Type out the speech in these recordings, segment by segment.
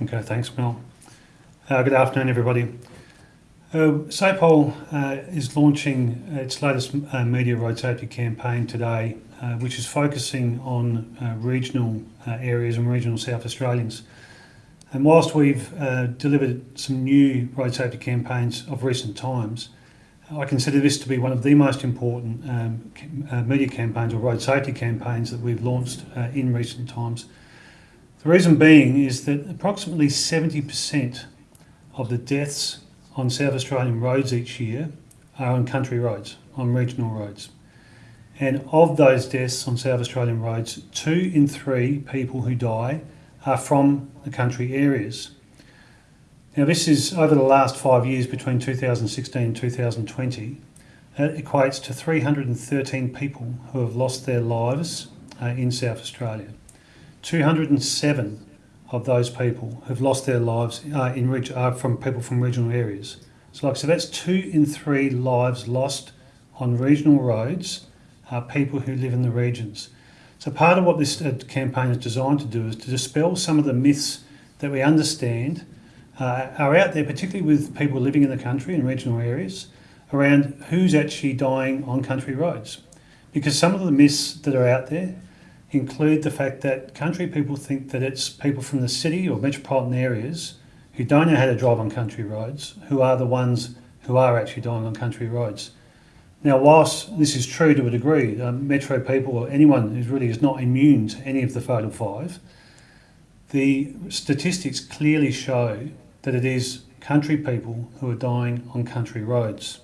Okay, thanks, Mel. Uh, good afternoon, everybody. Uh, SAPOL uh, is launching its latest uh, media road safety campaign today, uh, which is focusing on uh, regional areas and regional South Australians. And whilst we've delivered some new road safety campaigns of recent times, I consider this to be one of the most important um, uh, media campaigns or road safety campaigns that we've launched uh, in recent times. The reason being is that approximately 70% of the deaths on South Australian roads each year are on country roads, on regional roads. And of those deaths on South Australian roads, two in three people who die are from the country areas. Now, this is over the last five years between 2016 and 2020. It equates to 313 people who have lost their lives uh, in South Australia. 207 of those people have lost their lives uh, in uh, from people from regional areas. So, like said, that's two in three lives lost on regional roads are people who live in the regions. So, part of what this uh, campaign is designed to do is to dispel some of the myths that we understand uh, are out there, particularly with people living in the country in regional areas, around who's actually dying on country roads. Because some of the myths that are out there include the fact that country people think that it's people from the city or metropolitan areas who don't know how to drive on country roads who are the ones who are actually dying on country roads. Now, whilst this is true to a degree, um, metro people or anyone who really is not immune to any of the fatal five, the statistics clearly show that it is country people who are dying on country roads.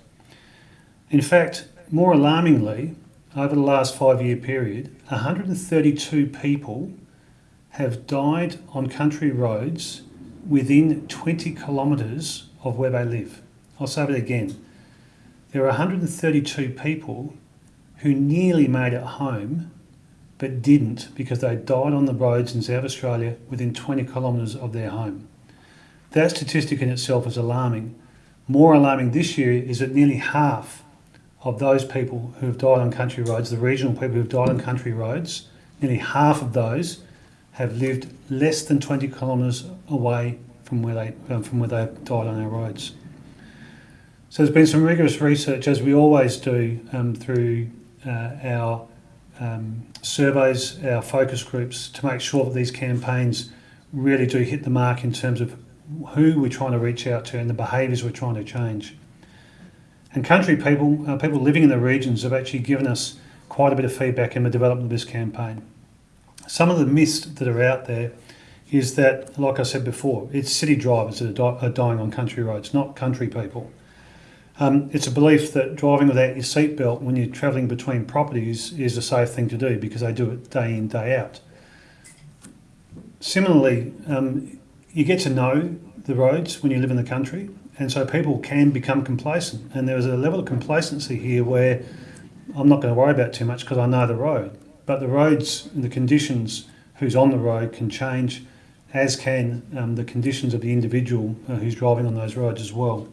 In fact, more alarmingly, over the last five year period, 132 people have died on country roads within 20 kilometres of where they live. I'll say it again. There are 132 people who nearly made it home but didn't because they died on the roads in South Australia within 20 kilometres of their home. That statistic in itself is alarming. More alarming this year is that nearly half of those people who have died on country roads, the regional people who have died on country roads, nearly half of those have lived less than 20 kilometres away from where they um, from where they died on our roads. So there's been some rigorous research, as we always do, um, through uh, our um, surveys, our focus groups, to make sure that these campaigns really do hit the mark in terms of who we're trying to reach out to and the behaviours we're trying to change. And country people, uh, people living in the regions, have actually given us quite a bit of feedback in the development of this campaign. Some of the myths that are out there is that, like I said before, it's city drivers that are, di- are dying on country roads, not country people. Um, it's a belief that driving without your seatbelt when you're travelling between properties is a safe thing to do because they do it day in, day out. Similarly, um, you get to know the roads when you live in the country, and so people can become complacent. And there is a level of complacency here where I'm not going to worry about too much because I know the road. But the roads the conditions who's on the road can change, as can um, the conditions of the individual uh, who's driving on those roads as well.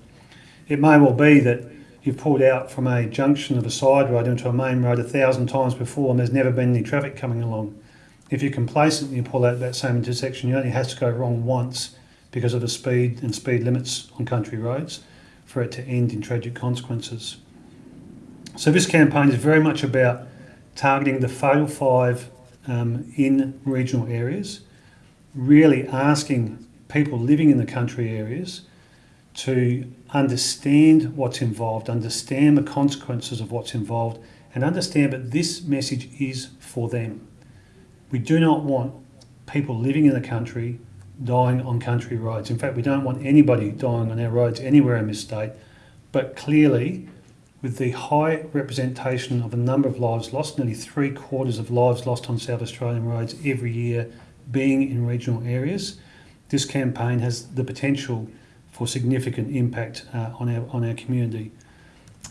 It may well be that you've pulled out from a junction of a side road into a main road a thousand times before and there's never been any traffic coming along. If you're complacent and you pull out that same intersection, you only have to go wrong once because of the speed and speed limits on country roads for it to end in tragic consequences. So this campaign is very much about targeting the fatal five um, in regional areas, really asking people living in the country areas to understand what's involved, understand the consequences of what's involved, and understand that this message is for them. We do not want people living in the country dying on country roads. In fact, we don't want anybody dying on our roads anywhere in this state. But clearly, with the high representation of a number of lives lost, nearly three quarters of lives lost on South Australian roads every year being in regional areas, this campaign has the potential for significant impact uh, on, our, on our community.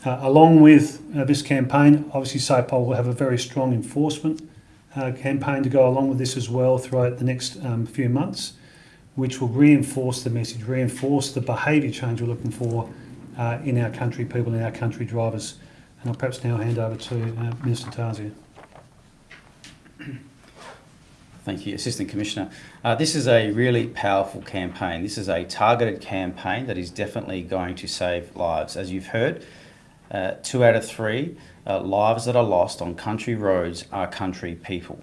Uh, along with uh, this campaign, obviously SAPOL will have a very strong enforcement uh, campaign to go along with this as well throughout the next um, few months, which will reinforce the message, reinforce the behaviour change we're looking for uh, in our country people in our country drivers. And I'll perhaps now hand over to uh, Minister Tarzia. Thank you, Assistant Commissioner. Uh, this is a really powerful campaign. This is a targeted campaign that is definitely going to save lives. As you've heard, uh, two out of three uh, lives that are lost on country roads are country people.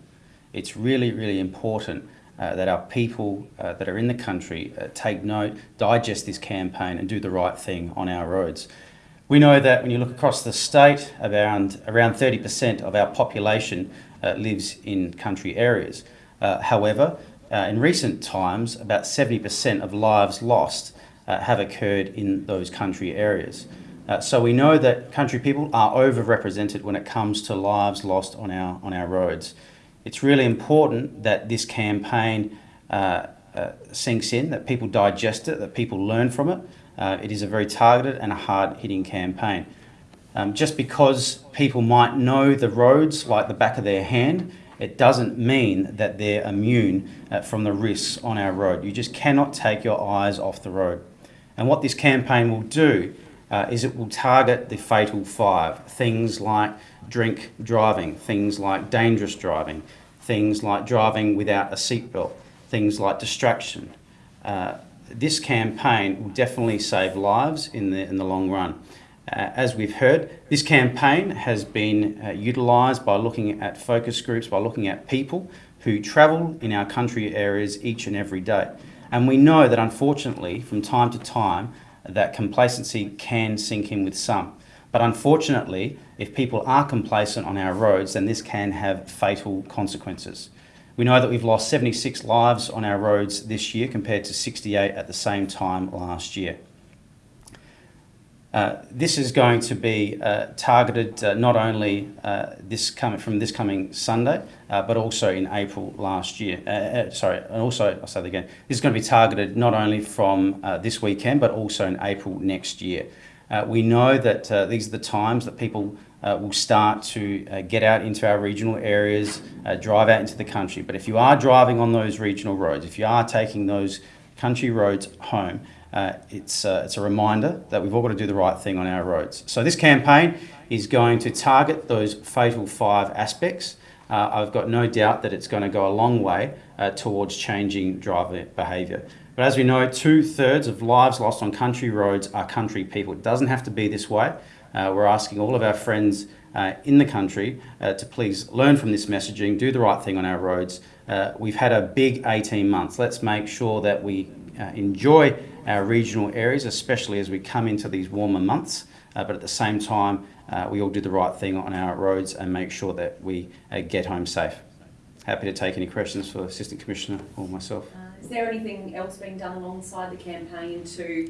It's really, really important uh, that our people uh, that are in the country uh, take note, digest this campaign, and do the right thing on our roads. We know that when you look across the state, around around 30% of our population uh, lives in country areas. Uh, however, uh, in recent times, about 70% of lives lost have occurred in those country areas. So we know that country people are overrepresented when it comes to lives lost on our, on our roads. It's really important that this campaign uh, uh, sinks in, that people digest it, that people learn from it. it is a very targeted and a hard-hitting campaign. Um, just because people might know the roads like the back of their hand it doesn't mean that they're immune uh, from the risks on our road. You just cannot take your eyes off the road. And what this campaign will do uh, is it will target the fatal five things like drink driving, things like dangerous driving, things like driving without a seatbelt, things like distraction. Uh, this campaign will definitely save lives in the, in the long run. Uh, as we've heard, this campaign has been uh, utilised by looking at focus groups, by looking at people who travel in our country areas each and every day. And we know that unfortunately, from time to time, that complacency can sink in with some. But unfortunately, if people are complacent on our roads, then this can have fatal consequences. We know that we've lost 76 lives on our roads this year compared to 68 at the same time last year. Uh, this is going to be uh, targeted uh, not only uh, this coming from this coming Sunday, uh, but also in April last year. sorry, and also I'll say that again. This is going to be targeted not only from this weekend, but also in April next year. we know that these are the times that people will start to get out into our regional areas, drive out into the country. But if you are driving on those regional roads, if you are taking those country roads home, uh, it's, uh, it's a reminder that we've all got to do the right thing on our roads. So this campaign is going to target those fatal five aspects. Uh, I've got no doubt that it's going to go a long way uh, towards changing driver behaviour. But as we know, two thirds of lives lost on country roads are country people. It doesn't have to be this way. Uh, we're asking all of our friends uh, in the country to please learn from this messaging, do the right thing on our roads. we've had a big 18 months. Let's make sure that we enjoy our regional areas, especially as we come into these warmer months. Uh, but at the same time, uh, we all do the right thing on our roads and make sure that we uh, get home safe. Happy to take any questions for Assistant Commissioner or myself. Uh, is there anything else being done alongside the campaign to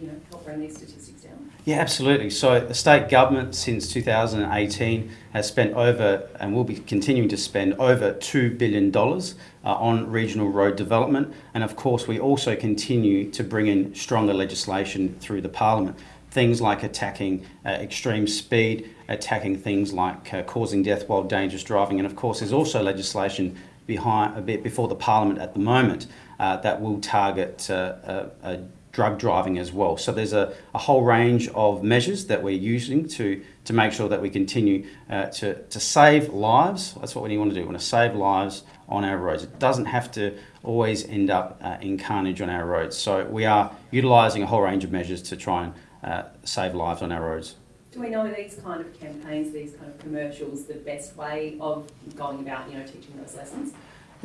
you know, help bring these statistics down? Yeah, absolutely. So the state government since 2018 has spent over and will be continuing to spend over $2 billion uh, on regional road development. And of course, we also continue to bring in stronger legislation through the parliament. Things like attacking uh, extreme speed, attacking things like uh, causing death while dangerous driving. And of course, there's also legislation behind a bit before the parliament at the moment uh, that will target uh, drug driving as well. So there's a, a whole range of measures that we're using to, to make sure that we continue uh, to, to save lives. That's what we want to do. We want to save lives on our roads. It doesn't have to always end up uh, in carnage on our roads. So we are utilising a whole range of measures to try and uh, save lives on our roads. Do we know these kind of campaigns, these kind of commercials, the best way of going about, you know, teaching those lessons?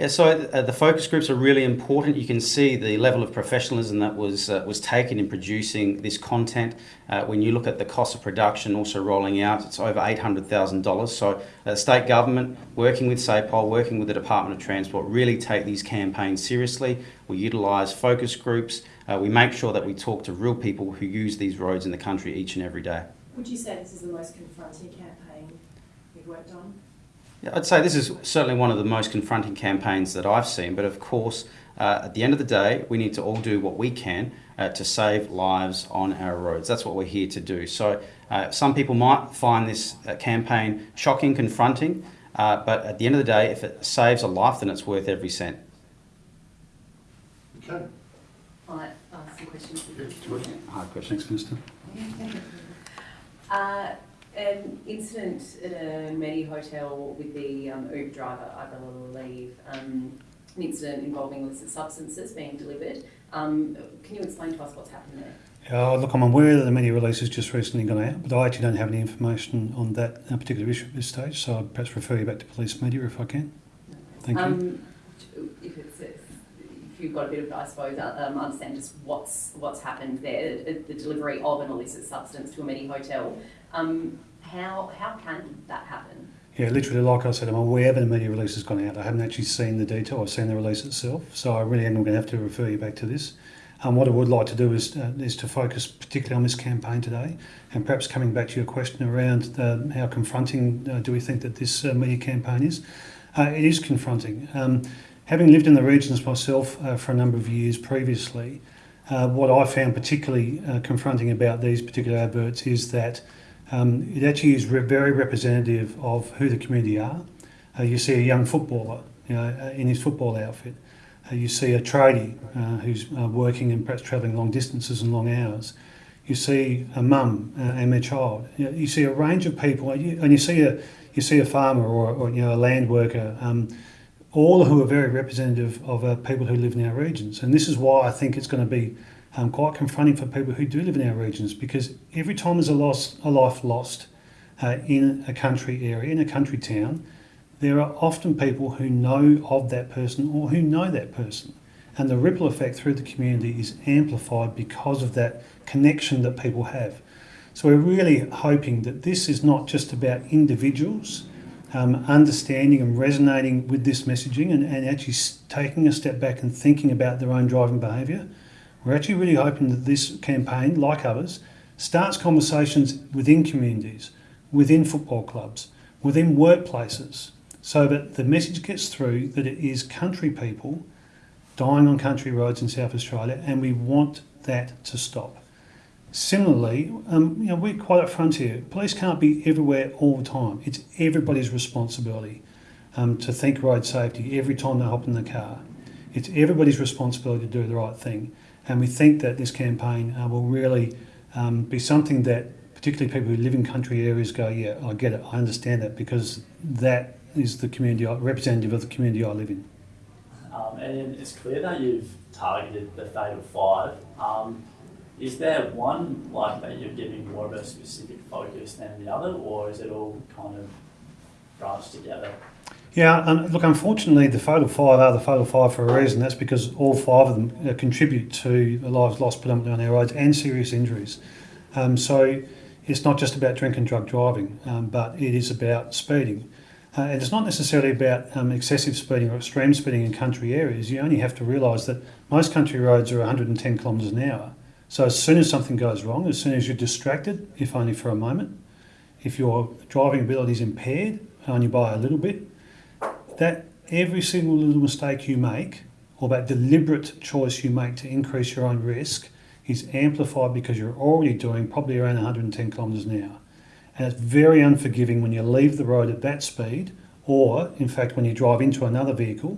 Yeah, so uh, the focus groups are really important. You can see the level of professionalism that was uh, was taken in producing this content. Uh, when you look at the cost of production, also rolling out, it's over eight hundred thousand dollars. So, uh, state government working with SAPOL, working with the Department of Transport, really take these campaigns seriously. We utilise focus groups. Uh, we make sure that we talk to real people who use these roads in the country each and every day. Would you say this is the most confronting campaign you've worked on? Yeah, I'd say this is certainly one of the most confronting campaigns that I've seen, but of course, uh, at the end of the day, we need to all do what we can uh, to save lives on our roads. That's what we're here to do. So, uh, some people might find this uh, campaign shocking, confronting, uh, but at the end of the day, if it saves a life, then it's worth every cent. Okay. I'll ask some questions. Hard questions, Minister. An incident at a Medi hotel with the um, Uber driver, I believe, um, an incident involving illicit substances being delivered. Um, can you explain to us what's happened there? Uh, look, I'm aware that the media release has just recently gone out, but I actually don't have any information on that uh, particular issue at this stage, so I'd perhaps refer you back to police media if I can. Thank you. Um, if it's, if you've got a bit of, I suppose, uh, um, understand just what's, what's happened there, the delivery of an illicit substance to a Medi hotel. Um, how, how can that happen? Yeah, literally, like I said, I'm aware that the media release has gone out. I haven't actually seen the detail. I've seen the release itself, so I really am going to have to refer you back to this. Um, what I would like to do is uh, is to focus particularly on this campaign today, and perhaps coming back to your question around uh, how confronting uh, do we think that this uh, media campaign is. Uh, it is confronting. Um, having lived in the regions myself uh, for a number of years previously, what I found particularly confronting about these particular adverts is that um, it actually is re- very representative of who the community are. Uh, you see a young footballer you know, uh, in his football outfit. Uh, you see a tradie uh, who's uh, working and perhaps travelling long distances and long hours. You see a mum uh, and their child. You, know, you, see a range of people, and you, and you see a you see a farmer or, or you know a land worker. Um, all who are very representative of people who live in our regions, and this is why I think it's going to be um, quite confronting for people who do live in our regions because every time there's a loss, a life lost uh, in a country area, in a country town, there are often people who know of that person or who know that person. And the ripple effect through the community is amplified because of that connection that people have. So we're really hoping that this is not just about individuals um, understanding and resonating with this messaging and, and actually taking a step back and thinking about their own driving behaviour, we're actually really hoping that this campaign, like others, starts conversations within communities, within football clubs, within workplaces, so that the message gets through that it is country people dying on country roads in South Australia, and we want that to stop. Similarly, um, you know, we're quite upfront here. Police can't be everywhere all the time. It's everybody's responsibility um, to think road safety every time they hop in the car. It's everybody's responsibility to do the right thing. And we think that this campaign uh, will really um, be something that particularly people who live in country areas go, yeah, I get it, I understand that because that is the community, I, representative of the community I live in. Um, and it's clear that you've targeted the Fatal Five. Is there one like that you're giving more of a specific focus than the other, or is it all kind of branched together? Yeah, and look, unfortunately, the Fatal Five are the Fatal Five for a reason. That's because all five of them uh, contribute to lives lost predominantly on our roads and serious injuries. Um, so it's not just about drink and drug driving, um, but it is about speeding. Uh, and it's not necessarily about um, excessive speeding or extreme speeding in country areas. You only have to realise that most country roads are 110 kilometres an hour. So as soon as something goes wrong, as soon as you're distracted, if only for a moment, if your driving ability is impaired only by a little bit, that every single little mistake you make or that deliberate choice you make to increase your own risk is amplified because you're already doing probably around 110 kilometres an hour. And it's very unforgiving when you leave the road at that speed, or in fact, when you drive into another vehicle,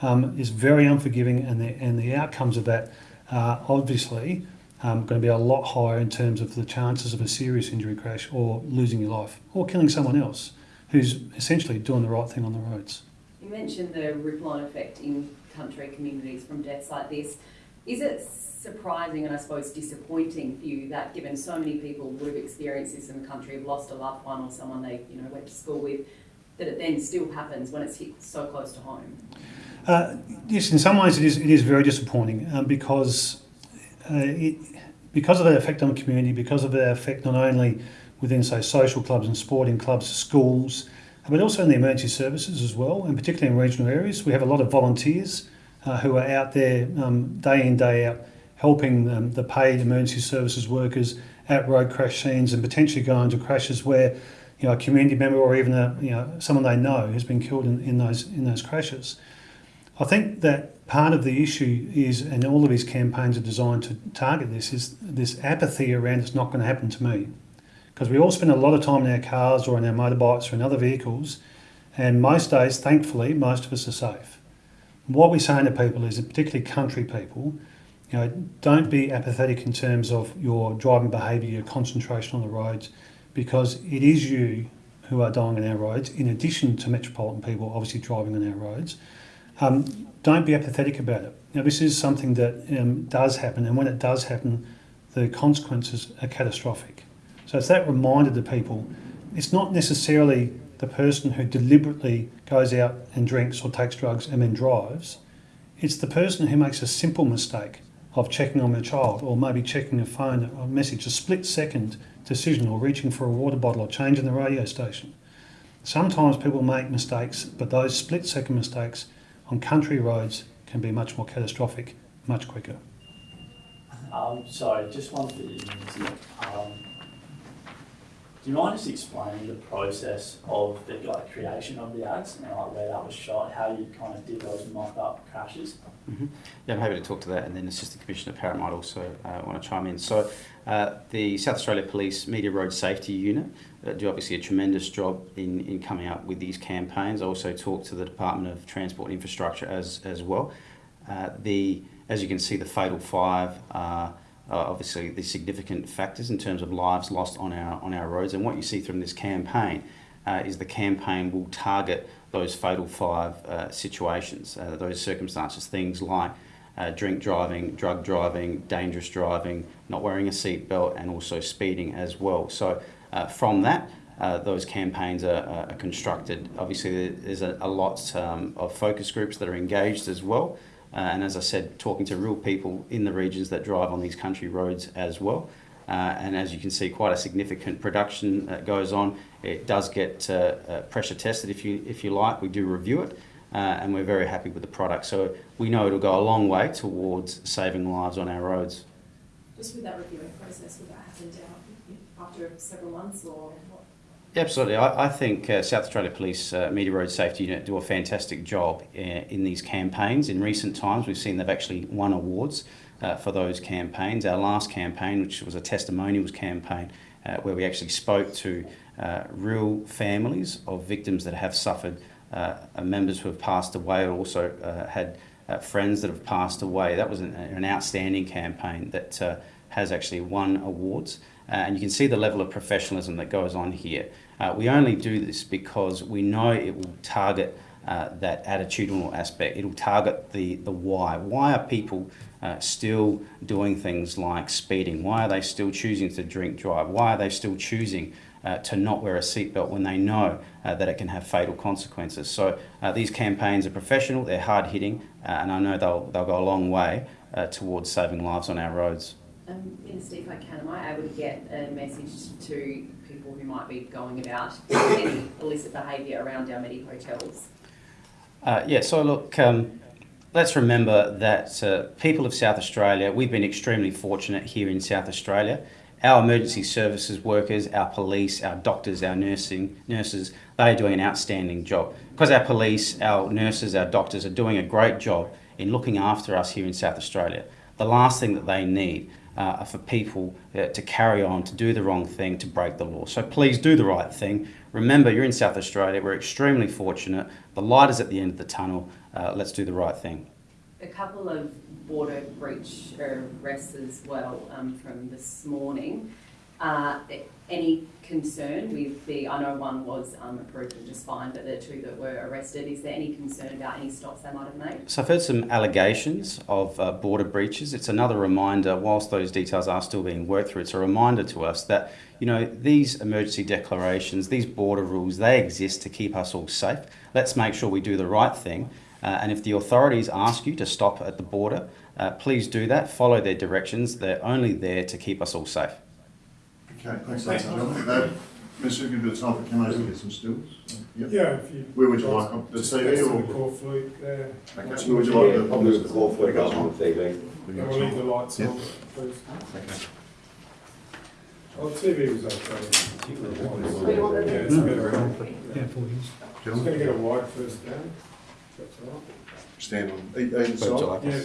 um, is very unforgiving, and the, and the outcomes of that are obviously um, going to be a lot higher in terms of the chances of a serious injury crash or losing your life or killing someone else who's essentially doing the right thing on the roads. You mentioned the ripple on effect in country communities from deaths like this. Is it surprising and I suppose disappointing for you that given so many people would have experienced this in the country, have lost a loved one or someone they you know went to school with, that it then still happens when it's hit so close to home? Uh, yes, in some ways it is, it is very disappointing um, because uh, it, because of the effect on the community, because of the effect not only within, say, social clubs and sporting clubs, schools, but also in the emergency services as well, and particularly in regional areas. We have a lot of volunteers uh, who are out there um, day in, day out, helping um, the paid emergency services workers at road crash scenes and potentially going to crashes where you know, a community member or even a, you know, someone they know has been killed in, in, those, in those crashes. I think that part of the issue is, and all of these campaigns are designed to target this, is this apathy around it's not going to happen to me because we all spend a lot of time in our cars or in our motorbikes or in other vehicles, and most days, thankfully, most of us are safe. What we're saying to people is, particularly country people, you know, don't be apathetic in terms of your driving behaviour, your concentration on the roads. because it is you who are dying on our roads, in addition to metropolitan people obviously driving on our roads. Um, don't be apathetic about it. Now, this is something that um, does happen, and when it does happen, the consequences are catastrophic. So it's that reminder to people it's not necessarily the person who deliberately goes out and drinks or takes drugs and then drives. It's the person who makes a simple mistake of checking on their child or maybe checking a phone or a message, a split second decision or reaching for a water bottle or changing the radio station. Sometimes people make mistakes, but those split second mistakes on country roads can be much more catastrophic, much quicker. Um, sorry, just one for you, Um, do you mind just explaining the process of the like creation of the ads and like where that was shot, how you kind of did those mock-up crashes? Mhm. Yeah, I'm happy to talk to that, and then Assistant Commissioner Parrott might also uh, want to chime in. So, uh, the South Australia Police Media Road Safety Unit uh, do obviously a tremendous job in, in coming up with these campaigns. I also talk to the Department of Transport and Infrastructure as, as well. Uh, the, as you can see, the Fatal Five are obviously the significant factors in terms of lives lost on our, on our roads. And what you see from this campaign uh, is the campaign will target those fatal five uh, situations, uh, those circumstances, things like uh, drink driving, drug driving, dangerous driving, not wearing a seatbelt, and also speeding as well. So, uh, from that, uh, those campaigns are, are constructed. Obviously, there's a, a lot um, of focus groups that are engaged as well. Uh, and as I said, talking to real people in the regions that drive on these country roads as well. Uh, and as you can see, quite a significant production that goes on. It does get uh, uh, pressure tested, if you if you like. We do review it, uh, and we're very happy with the product. So we know it'll go a long way towards saving lives on our roads. Just with that reviewing process, would that happen after several months or Absolutely. I, I think uh, South Australia Police uh, Media Road Safety Unit do a fantastic job uh, in these campaigns. In recent times, we've seen they've actually won awards uh, for those campaigns. Our last campaign, which was a testimonials campaign, uh, where we actually spoke to real families of victims that have suffered, members who have passed away, or also had friends that have passed away. That was an, an outstanding campaign that has actually won awards. Uh, and you can see the level of professionalism that goes on here. Uh, we only do this because we know it will target uh, that attitudinal aspect. It'll target the, the why. Why are people uh, still doing things like speeding? Why are they still choosing to drink drive? Why are they still choosing uh, to not wear a seatbelt when they know uh, that it can have fatal consequences? So these campaigns are professional, they're hard hitting, and I know they'll, they'll go a long way towards saving lives on our roads. Um, Minister, if I can, am I able to get a message to people who might be going about any illicit behaviour around our Medi hotels? Uh, yeah, so look, um, let's remember that uh, people of South Australia, we've been extremely fortunate here in South Australia. Our emergency services workers, our police, our doctors, our nursing nurses, they are doing an outstanding job. Because our police, our nurses, our doctors are doing a great job in looking after us here in South Australia. The last thing that they need uh, for people uh, to carry on, to do the wrong thing, to break the law. So please do the right thing. Remember, you're in South Australia. We're extremely fortunate. The light is at the end of the tunnel. Uh, let's do the right thing. A couple of border breach arrests as well um, from this morning. Uh, any concern with the, I know one was um, approved and just fine, but the two that were arrested, is there any concern about any stops they might have made? So I've heard some allegations of uh, border breaches. It's another reminder, whilst those details are still being worked through, it's a reminder to us that, you know, these emergency declarations, these border rules, they exist to keep us all safe. Let's make sure we do the right thing. Uh, and if the authorities ask you to stop at the border, uh, please do that. Follow their directions. They're only there to keep us all safe. Okay, thanks, ladies and gentlemen. Uh, Minister, give you the time for cameras to get some stills. Yep. Yeah, if you. Where would you like, on the TV or- the core fleet there. Okay, where would you like the I'll move the call for it goes on the TV. And we'll leave the lights Yeah. on, please. Okay. Oh, TV was okay. Yeah, it's better. Yeah, four years. Just gonna get a wide first down. That's all right. Stand on either Would side. like us? Yeah,